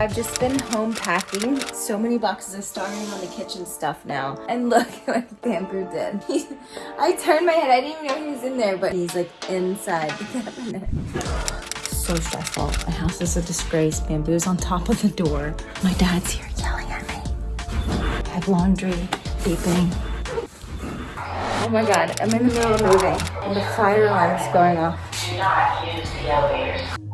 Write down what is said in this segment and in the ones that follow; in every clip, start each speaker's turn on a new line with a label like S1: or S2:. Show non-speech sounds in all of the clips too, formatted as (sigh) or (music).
S1: I've just been home packing so many boxes of starting on the kitchen stuff now. And look (laughs) what Bamboo did. (laughs) I turned my head, I didn't even know he was in there, but he's like inside the (laughs) cabinet. So stressful. My house is a disgrace. Bamboo's on top of the door. My dad's here yelling at me. I have laundry, beeping. Oh my God, I'm in the middle of moving and the fire alarm is going off.
S2: Do not use the elevators.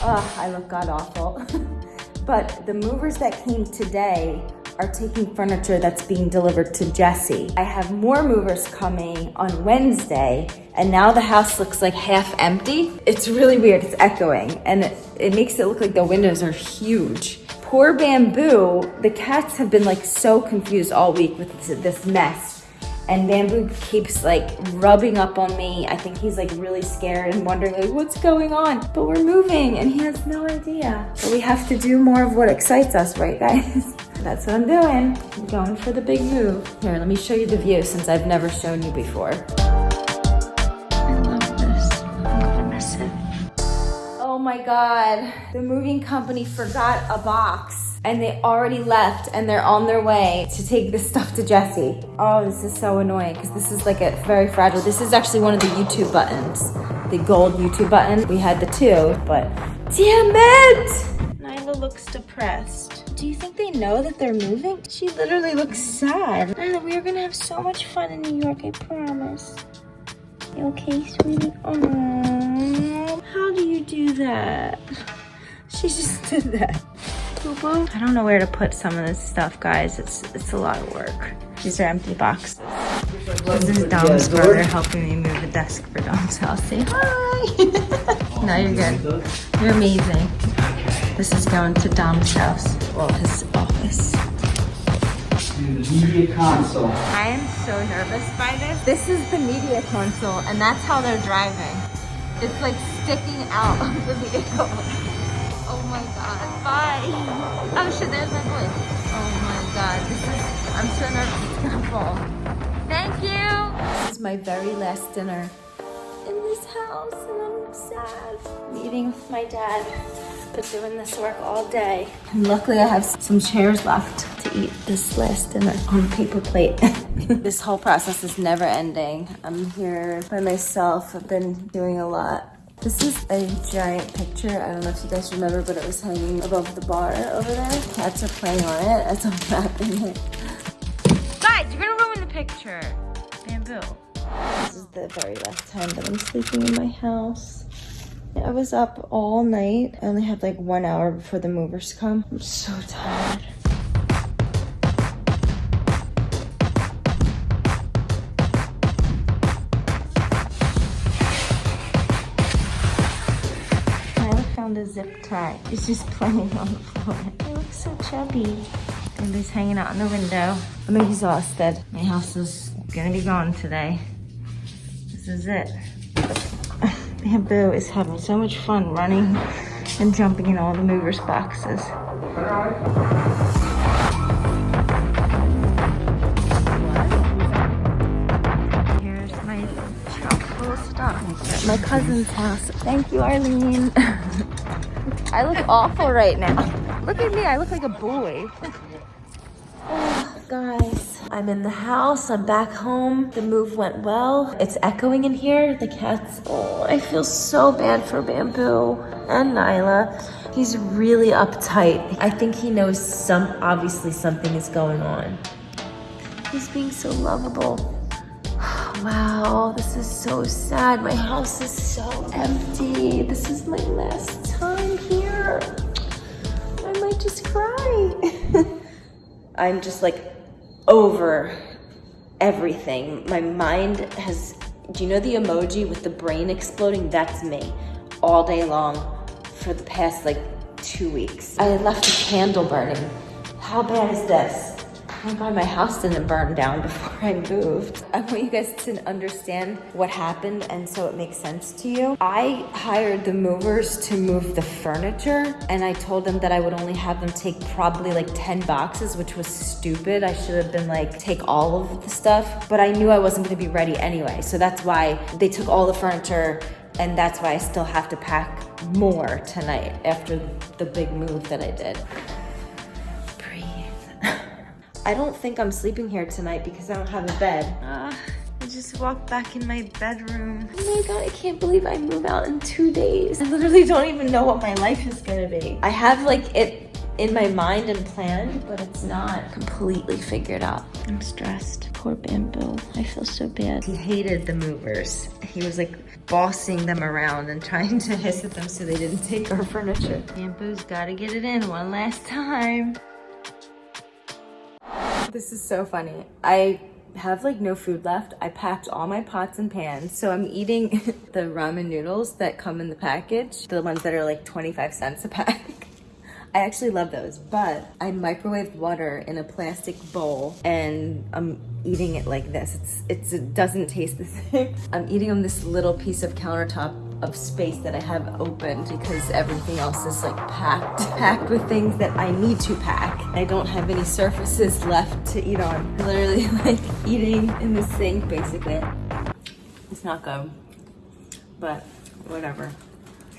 S1: Ugh, I look god awful. (laughs) but the movers that came today are taking furniture that's being delivered to Jesse. I have more movers coming on Wednesday, and now the house looks like half empty. It's really weird, it's echoing, and it, it makes it look like the windows are huge. Poor Bamboo, the cats have been like so confused all week with this, mess. And Bamboo keeps like rubbing up on me. I think he's like really scared and wondering like what's going on. But we're moving and he has no idea. But we have to do more of what excites us, right guys? (laughs) That's what I'm doing. I'm going for the big move. Here, let me show you the view since I've never shown you before. Oh my God. The moving company forgot a box and they already left and they're on their way to take this stuff to Jesse. Oh, this is so annoying because this is like a very fragile. This is actually one of the YouTube buttons, the gold YouTube button. We had the two, but damn it! Nyla looks depressed. Do you think they know that they're moving? She literally looks sad. Nyla, we are gonna have so much fun in New York, I promise. You okay, sweetie? Aww. That? She just (laughs) did that. I don't know where to put some of this stuff, guys. It's it's a lot of work. These are empty boxes. This is Dom's brother helping me move a desk for Dom's house. Say hi. (laughs) no, you're good. You're amazing. This is going to Dom's house. Well, his office.
S3: Media console.
S1: I am so nervous by this. This is the media console, and that's how they're driving. It's like sticking out of the vehicle. (laughs) Oh my god. Bye. Oh shit, there's my voice. Oh my god. This is, I'm so nervous it's gonna fall. Thank you. This is my very last dinner in this house and I'm sad. Meeting with my dad. Been doing this work all day. And luckily I have some chairs left to eat this last dinner on a paper plate. (laughs) this whole process is never ending. I'm here by myself. I've been doing a lot. This is a giant picture. I don't know if you guys remember, but it was hanging above the bar over there. Cats are playing on it as I'm wrapping it. Guys, you're gonna ruin the picture. Bamboo. This is the very last time that I'm sleeping in my house. I was up all night. I only had like one hour before the movers come. I'm so tired. Found a zip tie. He's just playing on the floor. He looks so chubby. He's hanging out in the window. I'm exhausted. My house is gonna be gone today. This is it. (sighs) Bamboo is having so much fun running and jumping in all the movers boxes. Here's my At my cousin's house. Thank you, Arlene. (laughs) I look awful right now. Look at me, I look like a boy. (sighs) Guys, I'm in the house. I'm back home. The move went well. It's echoing in here. The cats. Oh, I feel so bad for Bamboo and Nyla. He's really uptight. I think he knows some. Obviously, something is going on. He's being so lovable. Wow, this is so sad. My house is so empty. This is my last time here. I might just cry. (laughs) I'm just like over everything. My mind has, do you know the emoji with the brain exploding? That's me all day long for the past like two weeks. I left a candle burning. How bad is this? Oh my god, my house didn't burn down (laughs) before I moved. I want you guys to understand what happened and so it makes sense to you. I hired the movers to move the furniture and I told them that I would only have them take probably like 10 boxes, which was stupid. I should have been like, take all of the stuff, but I knew I wasn't gonna be ready anyway. So that's why they took all the furniture and that's why I still have to pack more tonight after the big move that I did. I don't think I'm sleeping here tonight because I don't have a bed. Uh, I just walked back in my bedroom. Oh my god, I can't believe I move out in two days. I literally don't even know what my life is gonna be. I have like it in my mind and planned, but it's not completely figured out. I'm stressed. Poor Bamboo. I feel so bad. He hated the movers. He was like bossing them around and trying to (laughs) hiss at them so they didn't take our furniture. Bamboo's gotta get it in one last time. This is so funny. I have like no food left. I packed all my pots and pans. So I'm eating (laughs) the ramen noodles that come in the package, the ones that are like 25 cents a pack. (laughs) I actually love those, but I microwaved water in a plastic bowl and I'm eating it like this. It's, it's it doesn't taste the (laughs) same. I'm eating on this little piece of countertop of space that I have opened because everything else is like packed, (laughs) packed with things that I need to pack. I don't have any surfaces left to eat on. (laughs) Literally like eating in the sink basically. It's not good, but whatever.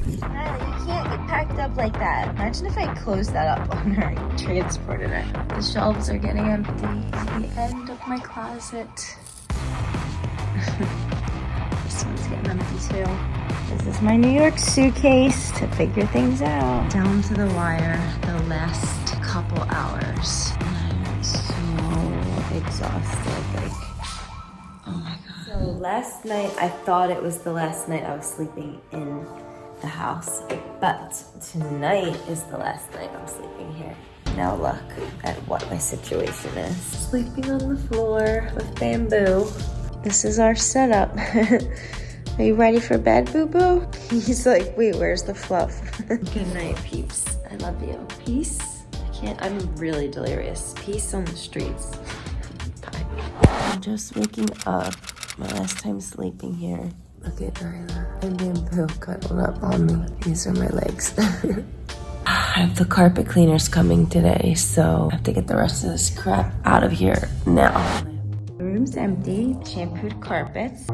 S1: Natalie, you can't get packed up like that. Imagine if I closed that up on her transported it. The shelves are getting empty. The end of my closet. (laughs) this one's getting empty too. This is my New York suitcase to figure things out. Down to the wire the last couple hours. And I'm so exhausted. Like, oh my God. So last night, I thought it was the last night I was sleeping in the house. But tonight is the last night I'm sleeping here. Now look at what my situation is. Sleeping on the floor with bamboo. This is our setup. (laughs) Are you ready for bed, boo-boo? (laughs) He's like, wait, where's the fluff? (laughs) Good night, peeps. I love you. Peace? I can't, I'm really delirious. Peace on the streets. Bye. I'm just waking up. My last time sleeping here. Look at Nyla and Bamboo cuddled up on me. These are my legs. (sighs) I have the carpet cleaners coming today, so I have to get the rest of this crap out of here now. The room's empty, shampooed carpets.